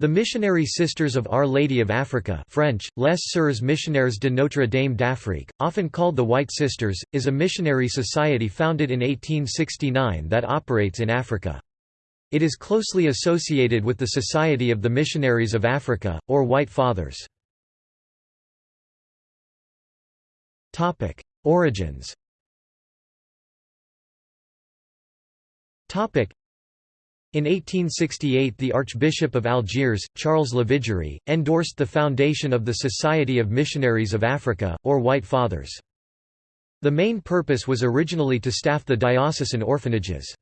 The Missionary Sisters of Our Lady of Africa French, Les Sœurs Missionnaires de Notre Dame d'Afrique, often called the White Sisters, is a missionary society founded in 1869 that operates in Africa. It is closely associated with the Society of the Missionaries of Africa, or White Fathers. Origins in 1868 the Archbishop of Algiers, Charles Lavigerie, endorsed the foundation of the Society of Missionaries of Africa, or White Fathers. The main purpose was originally to staff the diocesan orphanages.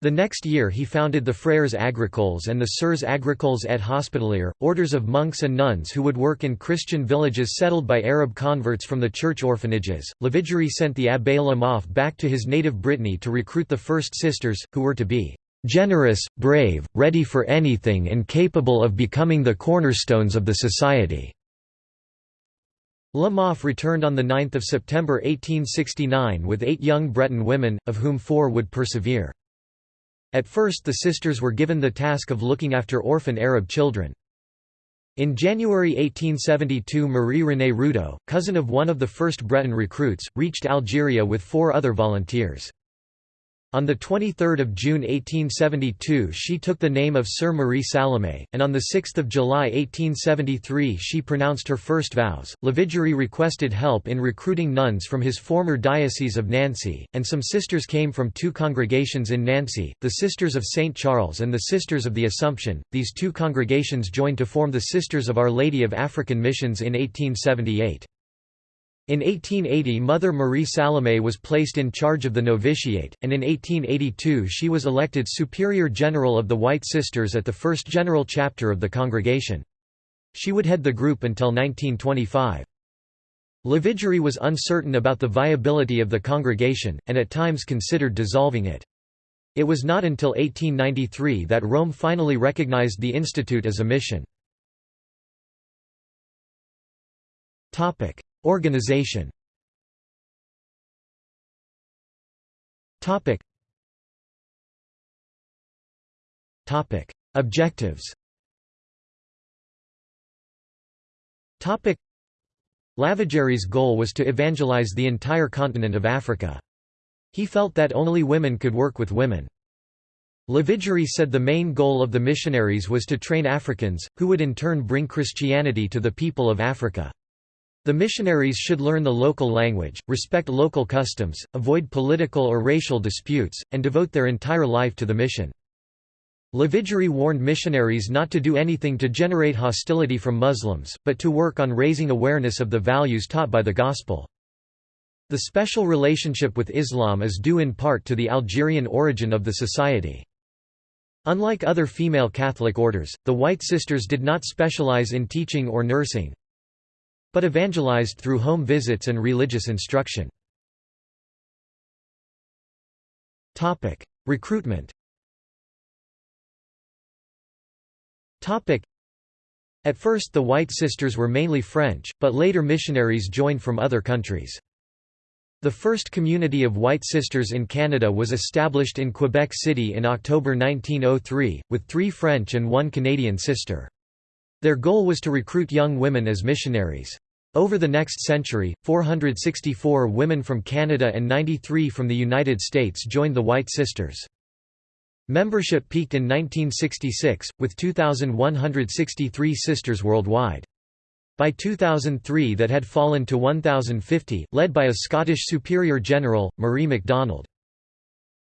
The next year he founded the Frères Agricoles and the Sœurs Agricoles et Hospitalières, orders of monks and nuns who would work in Christian villages settled by Arab converts from the church orphanages. Lavigerie sent the Abbé Lamothe back to his native Brittany to recruit the first sisters, who were to be generous, brave, ready for anything and capable of becoming the cornerstones of the society." Lamothe returned on 9 September 1869 with eight young Breton women, of whom four would persevere. At first the sisters were given the task of looking after orphan Arab children. In January 1872 Marie-Renée Roudaut, cousin of one of the first Breton recruits, reached Algeria with four other volunteers. On 23 June 1872 she took the name of Sœur Marie Salomé, and on 6 July 1873 she pronounced her first vows. Lavigerie requested help in recruiting nuns from his former diocese of Nancy, and some sisters came from two congregations in Nancy, the Sisters of St. Charles and the Sisters of the Assumption. These two congregations joined to form the Sisters of Our Lady of African Missions in 1878. In 1880 Mother Marie Salomé was placed in charge of the novitiate, and in 1882 she was elected Superior General of the White Sisters at the first general chapter of the congregation. She would head the group until 1925. Lavigerie was uncertain about the viability of the congregation, and at times considered dissolving it. It was not until 1893 that Rome finally recognized the institute as a mission. Organization Topic Topic Objectives Topic Lavigerie's goal was to evangelize the entire continent of Africa. He felt that only women could work with women. Lavigerie said the main goal of the missionaries was to train Africans, who would in turn bring Christianity to the people of Africa. The missionaries should learn the local language, respect local customs, avoid political or racial disputes, and devote their entire life to the mission. Lavigerie warned missionaries not to do anything to generate hostility from Muslims, but to work on raising awareness of the values taught by the Gospel. The special relationship with Islam is due in part to the Algerian origin of the society. Unlike other female Catholic orders, the White Sisters did not specialize in teaching or nursing, but evangelized through home visits and religious instruction. Recruitment At first the White Sisters were mainly French, but later missionaries joined from other countries. The first community of White Sisters in Canada was established in Quebec City in October 1903, with three French and one Canadian sister. Their goal was to recruit young women as missionaries. Over the next century, 464 women from Canada and 93 from the United States joined the White Sisters. Membership peaked in 1966, with 2,163 sisters worldwide. By 2003 that had fallen to 1,050, led by a Scottish Superior General, Marie MacDonald.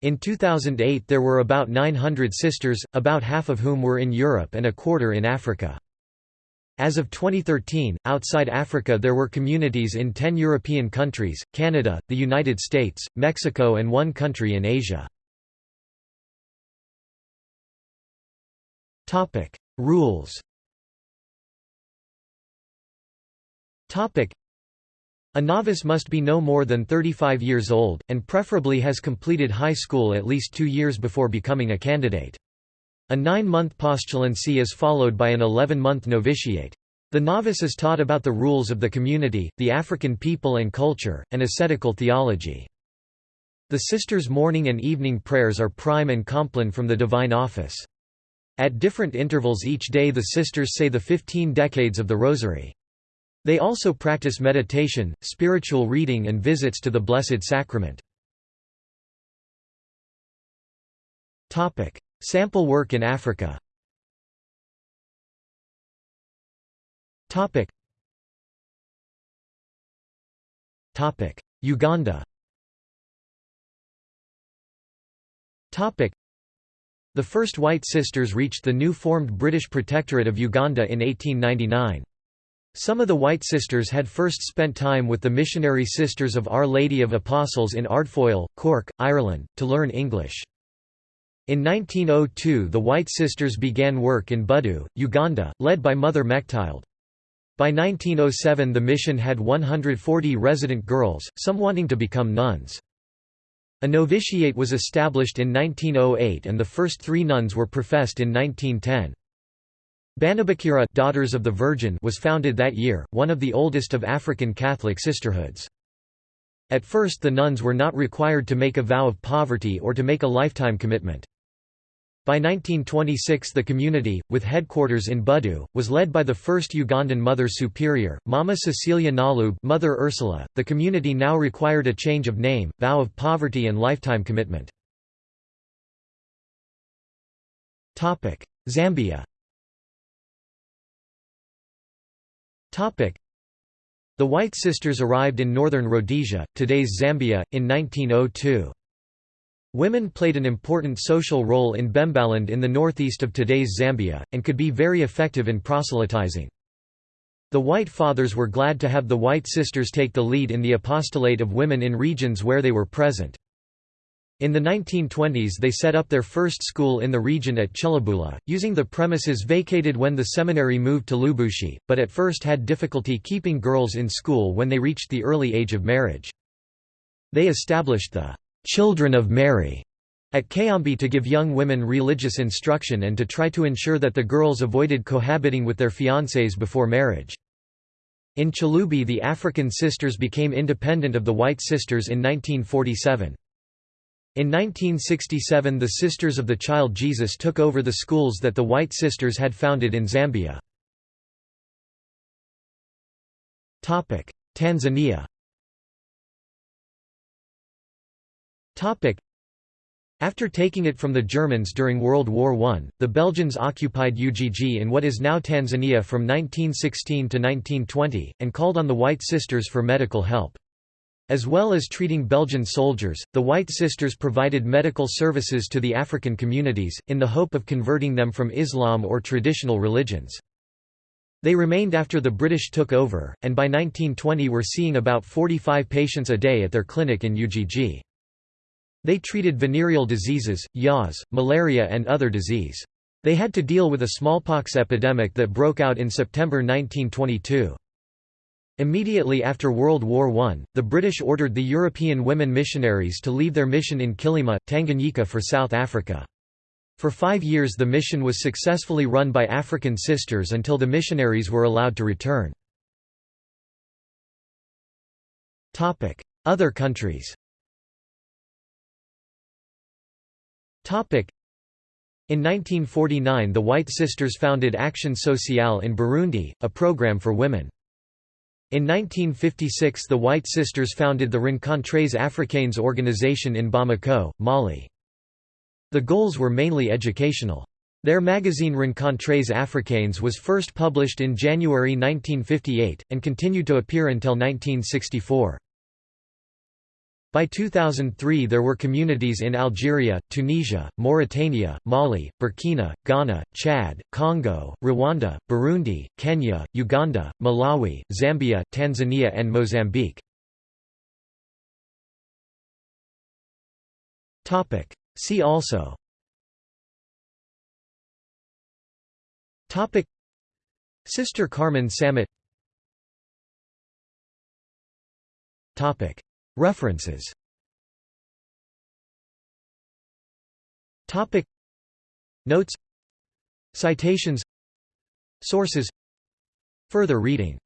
In 2008 there were about 900 sisters, about half of whom were in Europe and a quarter in Africa. As of 2013, outside Africa there were communities in 10 European countries, Canada, the United States, Mexico and one country in Asia. Rules a novice must be no more than 35 years old, and preferably has completed high school at least two years before becoming a candidate. A nine-month postulancy is followed by an 11-month novitiate. The novice is taught about the rules of the community, the African people and culture, and ascetical theology. The sisters' morning and evening prayers are prime and compline from the divine office. At different intervals each day the sisters say the 15 decades of the Rosary. They also practice meditation, spiritual reading and visits to the Blessed Sacrament. Sample work in Africa. Topic. Topic. Uganda. Topic. The first White Sisters reached the new formed British Protectorate of Uganda in 1899. Some of the White Sisters had first spent time with the missionary Sisters of Our Lady of Apostles in Ardfoyle, Cork, Ireland, to learn English. In 1902 the White Sisters began work in Budu, Uganda, led by Mother Mechtild. By 1907 the mission had 140 resident girls, some wanting to become nuns. A novitiate was established in 1908 and the first three nuns were professed in 1910. Bannabikira Daughters of the Virgin was founded that year, one of the oldest of African Catholic sisterhoods. At first the nuns were not required to make a vow of poverty or to make a lifetime commitment. By 1926 the community, with headquarters in Budu, was led by the first Ugandan Mother Superior, Mama Cecilia Nalub Mother Ursula. .The community now required a change of name, vow of poverty and lifetime commitment. Zambia The White Sisters arrived in northern Rhodesia, today's Zambia, in 1902. Women played an important social role in Bembaland in the northeast of today's Zambia, and could be very effective in proselytizing. The White Fathers were glad to have the White Sisters take the lead in the apostolate of women in regions where they were present. In the 1920s they set up their first school in the region at Chilubula, using the premises vacated when the seminary moved to Lubushi, but at first had difficulty keeping girls in school when they reached the early age of marriage. They established the Children of Mary at Kayambi to give young women religious instruction and to try to ensure that the girls avoided cohabiting with their fiancés before marriage. In Chalubi the African sisters became independent of the White Sisters in 1947. In 1967 the Sisters of the Child Jesus took over the schools that the White Sisters had founded in Zambia. Tanzania After taking it from the Germans during World War I, the Belgians occupied Ujiji in what is now Tanzania from 1916 to 1920, and called on the White Sisters for medical help. As well as treating Belgian soldiers, the White Sisters provided medical services to the African communities, in the hope of converting them from Islam or traditional religions. They remained after the British took over, and by 1920 were seeing about 45 patients a day at their clinic in Ujiji. They treated venereal diseases, yaws, malaria and other disease. They had to deal with a smallpox epidemic that broke out in September 1922. Immediately after World War I, the British ordered the European women missionaries to leave their mission in Kilima, Tanganyika for South Africa. For five years the mission was successfully run by African sisters until the missionaries were allowed to return. Other countries In 1949 the White Sisters founded Action Sociale in Burundi, a program for women. In 1956 the White Sisters founded the Rencontres Africaines organization in Bamako, Mali. The goals were mainly educational. Their magazine Rencontres Africaines was first published in January 1958, and continued to appear until 1964. By 2003 there were communities in Algeria, Tunisia, Mauritania, Mali, Burkina, Ghana, Chad, Congo, Rwanda, Burundi, Kenya, Uganda, Malawi, Zambia, Tanzania and Mozambique. See also. Topic. Sister Carmen Sammut References. Topic. Notes. Citations. Sources. Further reading